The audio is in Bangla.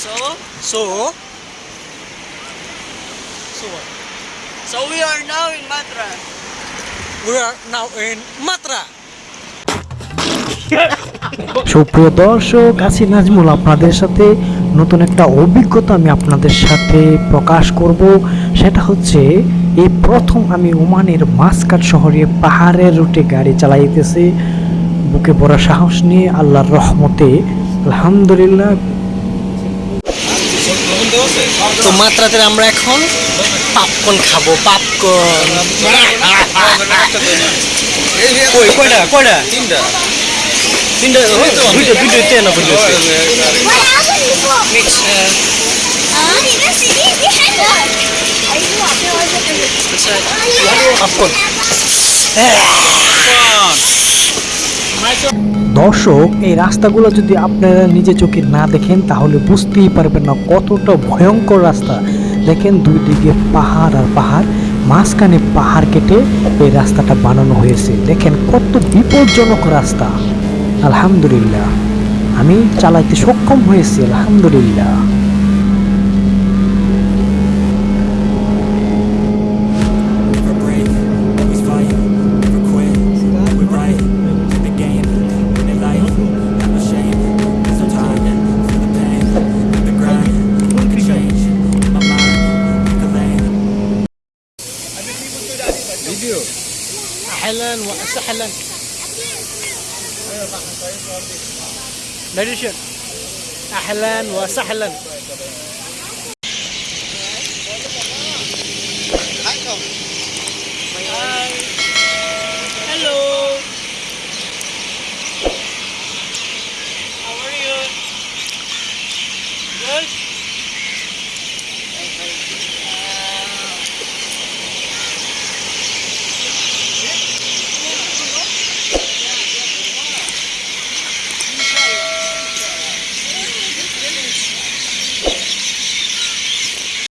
So? So? So what? So we are now in Matra. We are now in Matra. সুপ্রিয় দর্শক আসি নাজমুল আপনাদের সাথে নতুন একটা অভিজ্ঞতা আমি আপনাদের সাথে প্রকাশ করব সেটা হচ্ছে এই প্রথম আমি ওমানের মাসকাট শহরে পাহাড়ের রুটে গাড়ি চালাইতেছি বুকে বড় সাহস নিয়ে আল্লাহর রহমতে আলহামদুলিল্লাহ তো মাত্রাতে আমরা এখন পাপকর্ন খাব পাপকর্ন। কই কয়টা কয়টা? তিনটা। তিনটা দুইটা দুইটা তেন বুঝলো What happened? দর্শক, এই রাস্তাগুলো যদি আপনারা নিজে চোখে না দেখেন, তাহলে বুঝতেই পারবেন না কতটা ভয়ঙ্কর রাস্তা। দেখেন দুই দিকে পাহাড় আর পাহাড়, মাঝখানে পাহাড় কেটে এই রাস্তাটা বানানো হয়েছে। দেখেন কত বিপজ্জনক রাস্তা। আলহামদুলিল্লাহ। আমি চালাইতে সক্ষম হয়েছি, আলহামদুলিল্লাহ। أهلا وسهلا. أهلا وسهلا.